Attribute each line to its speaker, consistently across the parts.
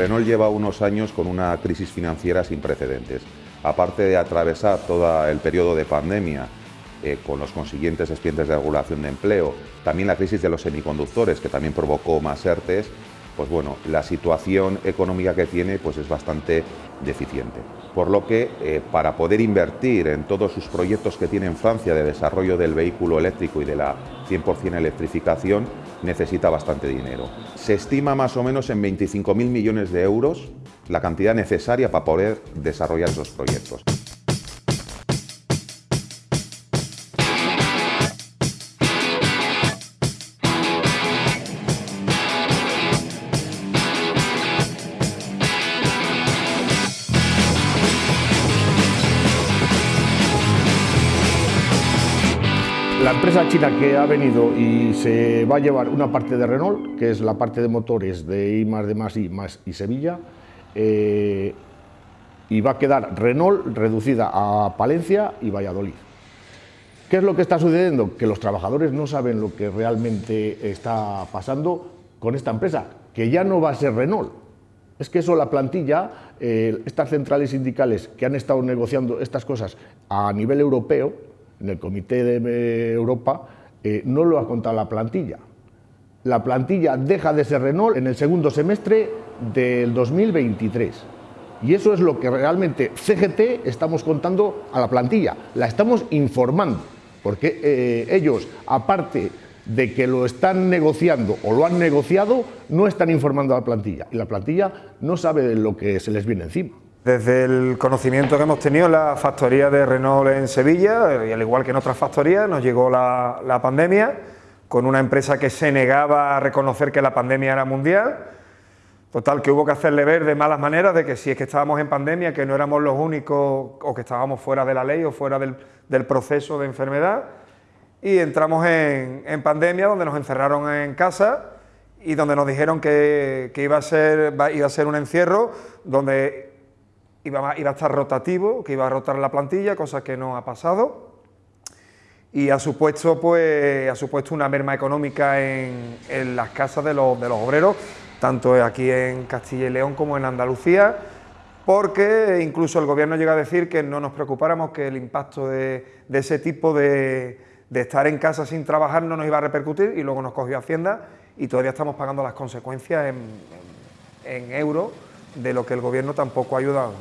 Speaker 1: Renault lleva unos años con una crisis financiera sin precedentes. Aparte de atravesar todo el periodo de pandemia, eh, con los consiguientes expedientes de regulación de empleo, también la crisis de los semiconductores, que también provocó más ERTES, pues bueno, la situación económica que tiene pues es bastante deficiente. Por lo que, eh, para poder invertir en todos sus proyectos que tiene en Francia de desarrollo del vehículo eléctrico y de la 100% electrificación, necesita bastante dinero. Se estima más o menos en 25.000 millones de euros la cantidad necesaria para poder desarrollar esos proyectos.
Speaker 2: La empresa china que ha venido y se va a llevar una parte de Renault, que es la parte de motores de I más de más I más y Sevilla, eh, y va a quedar Renault reducida a Palencia y Valladolid. ¿Qué es lo que está sucediendo? Que los trabajadores no saben lo que realmente está pasando con esta empresa, que ya no va a ser Renault. Es que eso la plantilla, eh, estas centrales sindicales que han estado negociando estas cosas a nivel europeo, en el Comité de Europa, eh, no lo ha contado la plantilla. La plantilla deja de ser Renault en el segundo semestre del 2023. Y eso es lo que realmente CGT estamos contando a la plantilla, la estamos informando, porque eh, ellos, aparte de que lo están negociando o lo han negociado, no están informando a la plantilla. Y la plantilla no sabe de lo que se les viene encima.
Speaker 3: Desde el conocimiento que hemos tenido en la factoría de Renault en Sevilla, y al igual que en otras factorías, nos llegó la, pandemia con una empresa que se negaba a reconocer que la pandemia era mundial. Total, que hubo que hacerle ver de malas maneras de que si es que estábamos en pandemia, que no éramos los únicos o que estábamos fuera de la ley o fuera del, proceso de enfermedad. Y entramos en, pandemia, donde nos encerraron en casa y donde nos dijeron que, iba, a ser, iba a ser un encierro, donde iba a, estar rotativo, que iba a rotar la plantilla, cosa que no ha pasado. Y ha supuesto, pues, ha supuesto una merma económica en, las casas de los, obreros, tanto aquí en Castilla y León como en Andalucía, porque incluso el gobierno llega a decir que no nos preocupáramos que el impacto de, ese tipo de, estar en casa sin trabajar no nos iba a repercutir y luego nos cogió Hacienda y todavía estamos pagando las consecuencias en, en euros de lo que el gobierno tampoco ha ayudado,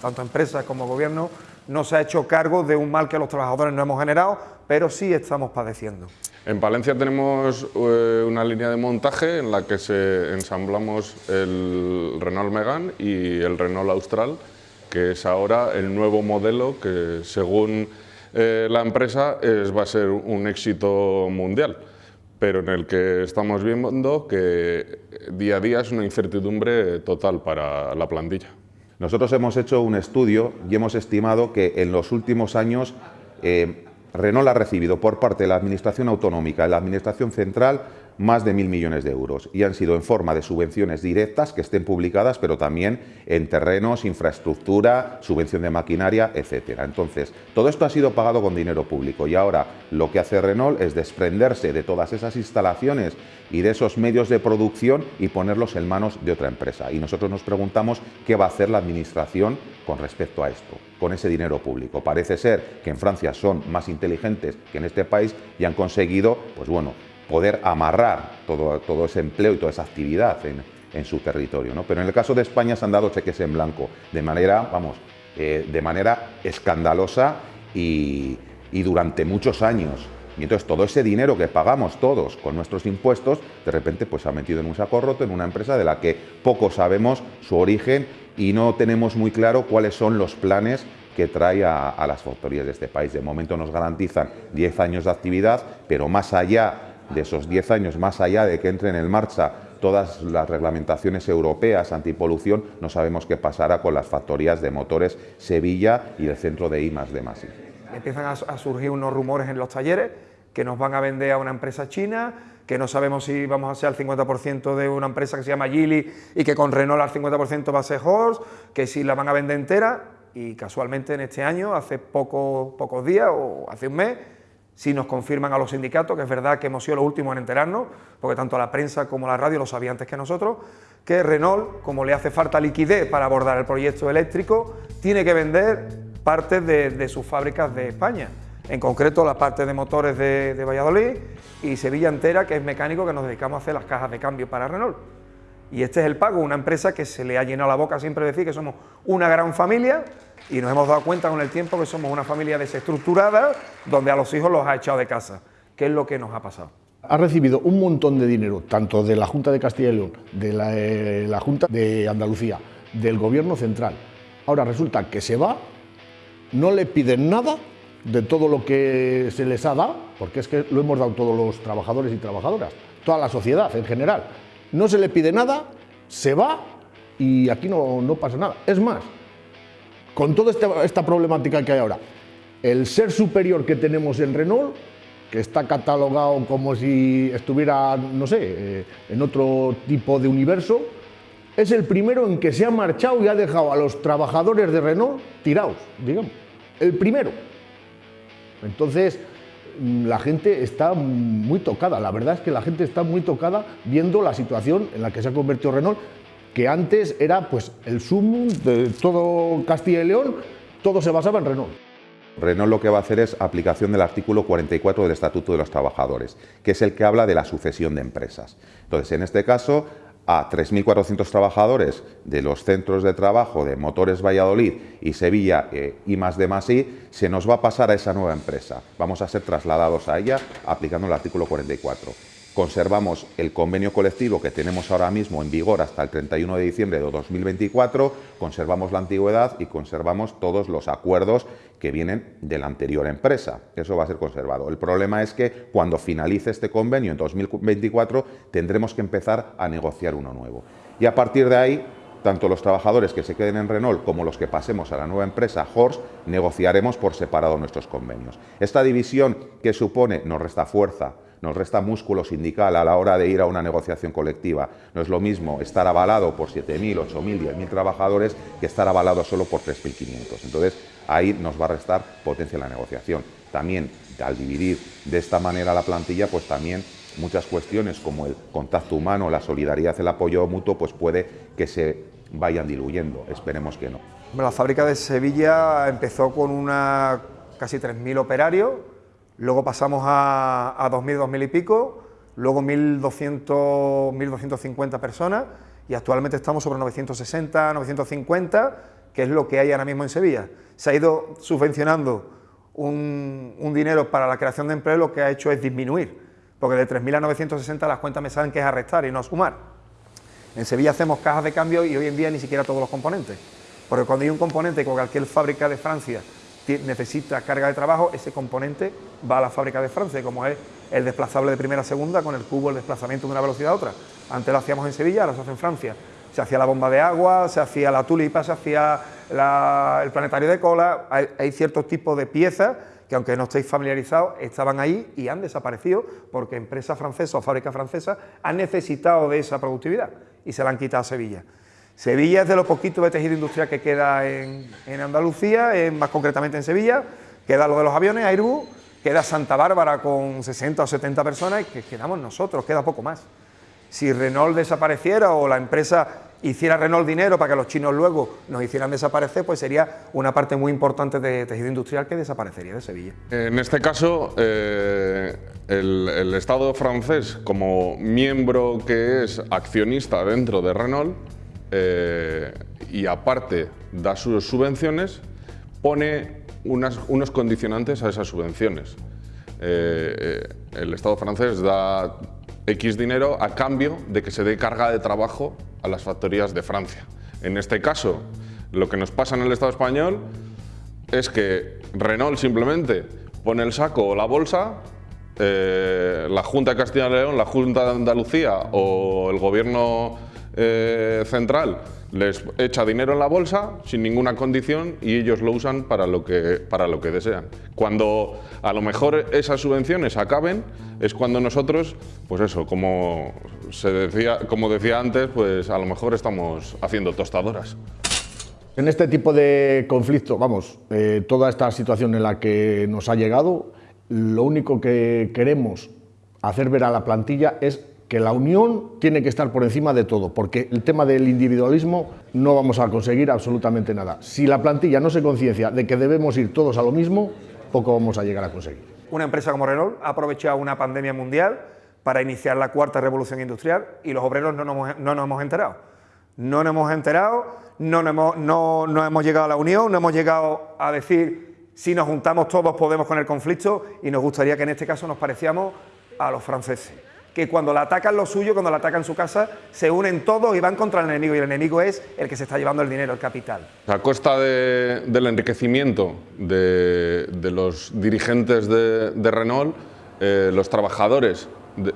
Speaker 3: tanto empresas como gobierno, no se ha hecho cargo de un mal que los trabajadores no hemos generado, pero sí estamos padeciendo.
Speaker 4: En Palencia tenemos eh, una línea de montaje en la que se ensamblamos el Renault Megane y el Renault Austral, que es ahora el nuevo modelo que según eh, la empresa es, va a ser un éxito mundial pero en el que estamos viendo que día a día es una incertidumbre total para la plantilla.
Speaker 1: Nosotros hemos hecho un estudio y hemos estimado que en los últimos años eh, Renault ha recibido por parte de la Administración Autonómica y la Administración Central más de mil millones de euros y han sido en forma de subvenciones directas que estén publicadas, pero también en terrenos, infraestructura, subvención de maquinaria, etcétera. Entonces, todo esto ha sido pagado con dinero público y ahora lo que hace Renault es desprenderse de todas esas instalaciones y de esos medios de producción y ponerlos en manos de otra empresa. Y nosotros nos preguntamos qué va a hacer la Administración con respecto a esto, con ese dinero público. Parece ser que en Francia son más inteligentes que en este país y han conseguido, pues bueno, poder amarrar todo, todo ese empleo y toda esa actividad en, en su territorio. ¿no? Pero en el caso de España se han dado cheques en blanco de manera, vamos, eh, de manera escandalosa y, y durante muchos años. Y entonces todo ese dinero que pagamos todos con nuestros impuestos, de repente pues se ha metido en un saco roto en una empresa de la que poco sabemos su origen y no tenemos muy claro cuáles son los planes que trae a, a las factorías de este país. De momento nos garantizan 10 años de actividad, pero más allá de esos 10 años, más allá de que entren en marcha todas las reglamentaciones europeas antipolución, no sabemos qué pasará con las factorías de motores Sevilla y el centro de IMAS de Masi.
Speaker 3: Empiezan a, surgir unos rumores en los talleres que nos van a vender a una empresa china, que no sabemos si vamos a ser al 50% de una empresa que se llama Geely y que con Renault al 50% va a ser Horse, que si la van a vender entera y casualmente en este año, hace poco, pocos días o hace un mes, si nos confirman a los sindicatos, que es verdad que hemos sido los últimos en enterarnos, porque tanto la prensa como la radio lo sabían antes que nosotros, que Renault, como le hace falta liquidez para abordar el proyecto eléctrico, tiene que vender partes de, sus fábricas de España, en concreto la parte de motores de, de Valladolid y Sevilla entera, que es mecánico, que nos dedicamos a hacer las cajas de cambio para Renault. Y este es el pago, una empresa que se le ha llenado la boca siempre decir que somos una gran familia y nos hemos dado cuenta con el tiempo que somos una familia desestructurada donde a los hijos los ha echado de casa. ¿Qué es lo que nos ha pasado?
Speaker 2: Ha recibido un montón de dinero, tanto de la Junta de Castilla y León, de la, eh, la Junta de Andalucía, del Gobierno Central. Ahora resulta que se va, no le piden nada de todo lo que se les ha dado, porque es que lo hemos dado todos los trabajadores y trabajadoras, toda la sociedad en general no se le pide nada, se va y aquí no, pasa nada. Es más, con toda esta, problemática que hay ahora, el ser superior que tenemos en Renault, que está catalogado como si estuviera, no sé, eh, en otro tipo de universo, es el primero en que se ha marchado y ha dejado a los trabajadores de Renault tirados, digamos. El primero. Entonces, la gente está muy tocada, la verdad es que la gente está muy tocada viendo la situación en la que se ha convertido Renault, que antes era pues el sumum de todo Castilla y León, todo se basaba en Renault.
Speaker 1: Renault lo que va a hacer es aplicación del artículo 44 del Estatuto de los Trabajadores, que es el que habla de la sucesión de empresas. Entonces, en este caso, a 3.400 trabajadores de los centros de trabajo de Motores Valladolid y Sevilla eh, y más de más se nos va a pasar a esa nueva empresa. Vamos a ser trasladados a ella aplicando el artículo 44 conservamos el convenio colectivo que tenemos ahora mismo en vigor hasta el 31 de diciembre de 2024, conservamos la antigüedad y conservamos todos los acuerdos que vienen de la anterior empresa. Eso va a ser conservado. El problema es que cuando finalice este convenio en 2024 tendremos que empezar a negociar uno nuevo. Y a partir de ahí tanto los trabajadores que se queden en Renault como los que pasemos a la nueva empresa Horse, negociaremos por separado nuestros convenios. Esta división que supone nos resta fuerza, nos resta músculo sindical a la hora de ir a una negociación colectiva. No es lo mismo estar avalado por 7.000, 8.000, 10.000 trabajadores que estar avalado solo por 3.500. Entonces, ahí nos va a restar potencia en la negociación. También, al dividir de esta manera la plantilla, pues también muchas cuestiones como el contacto humano, la solidaridad, el apoyo mutuo, pues puede que se vayan diluyendo. Esperemos que no.
Speaker 3: la fábrica de Sevilla empezó con una casi 3.000 operarios, luego pasamos a, a 2.000, 2.000 y pico, luego 1.200, 1.250 personas y actualmente estamos sobre 960, 950, que es lo que hay ahora mismo en Sevilla. Se ha ido subvencionando un, dinero para la creación de empleo, lo que ha hecho es disminuir, porque de 3.000 a 960 las cuentas me saben que es a restar y no sumar. En Sevilla hacemos cajas de cambio y hoy en día ni siquiera todos los componentes, porque cuando hay un componente que cualquier fábrica de Francia necesita carga de trabajo, ese componente va a la fábrica de Francia, como es el desplazable de primera a segunda con el cubo, el desplazamiento de una velocidad a otra. Antes lo hacíamos en Sevilla, ahora se hace en Francia. Se hacía la bomba de agua, se hacía la tulipa, se hacía el planetario de cola. Hay, ciertos tipos de piezas que, aunque no estéis familiarizados, estaban ahí y han desaparecido porque empresas francesas o fábricas francesas han necesitado de esa productividad y se la han quitado a Sevilla. Sevilla es de los poquitos de tejido industrial que queda en, Andalucía, más concretamente en Sevilla, queda lo de los aviones, Airbus, queda Santa Bárbara con 60 o 70 personas y que quedamos nosotros, queda poco más. Si Renault desapareciera o la empresa hiciera Renault dinero para que los chinos luego nos hicieran desaparecer, pues sería una parte muy importante de tejido industrial que desaparecería de Sevilla.
Speaker 4: En este caso, eh, el Estado francés, como miembro que es accionista dentro de Renault, eh, y aparte da sus subvenciones, pone unos condicionantes a esas subvenciones. Eh, eh, el Estado francés da X dinero a cambio de que se dé carga de trabajo a las factorías de Francia. En este caso, lo que nos pasa en el Estado español es que Renault simplemente pone el saco o la bolsa, la Junta de Castilla y León, la Junta de Andalucía o el Gobierno eh, central les echa dinero en la bolsa sin ninguna condición y ellos lo usan para lo, que, para lo que desean. Cuando a lo mejor esas subvenciones acaben es cuando nosotros, pues eso, como, se decía, como decía antes, pues a lo mejor estamos haciendo tostadoras.
Speaker 2: En este tipo de conflicto, vamos, eh, toda esta situación en la que nos ha llegado, lo único que queremos hacer ver a la plantilla es que la unión tiene que estar por encima de todo, porque el tema del individualismo no vamos a conseguir absolutamente nada. Si la plantilla no se conciencia de que debemos ir todos a lo mismo, poco vamos a llegar a conseguir.
Speaker 3: Una empresa como Renault ha aprovechado una pandemia mundial para iniciar la cuarta revolución industrial y los obreros no nos, no nos hemos enterado. No nos hemos enterado, no, nos hemos, no, hemos llegado a la unión, no hemos llegado a decir si nos juntamos todos podemos con el conflicto y nos gustaría que en este caso nos pareciéramos a los franceses que cuando la atacan lo suyo, cuando la atacan su casa, se unen todos y van contra el enemigo, y el enemigo es el que se está llevando el dinero, el capital.
Speaker 4: A costa del enriquecimiento de, los dirigentes de, Renault, eh, los trabajadores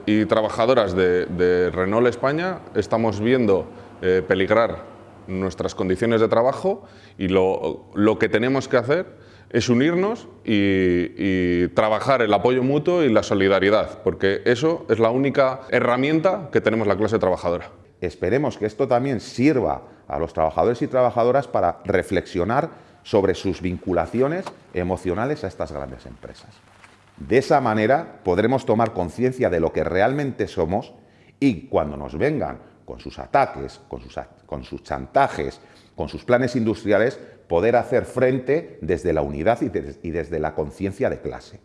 Speaker 4: y trabajadoras de, Renault España estamos viendo eh, peligrar nuestras condiciones de trabajo y lo, lo que tenemos que hacer es unirnos y, trabajar el apoyo mutuo y la solidaridad, porque eso es la única herramienta que tenemos la clase trabajadora.
Speaker 1: Esperemos que esto también sirva a los trabajadores y trabajadoras para reflexionar sobre sus vinculaciones emocionales a estas grandes empresas. De esa manera podremos tomar conciencia de lo que realmente somos y cuando nos vengan con sus ataques, con sus, con sus chantajes, con sus planes industriales, poder hacer frente desde la unidad y, desde la conciencia de clase.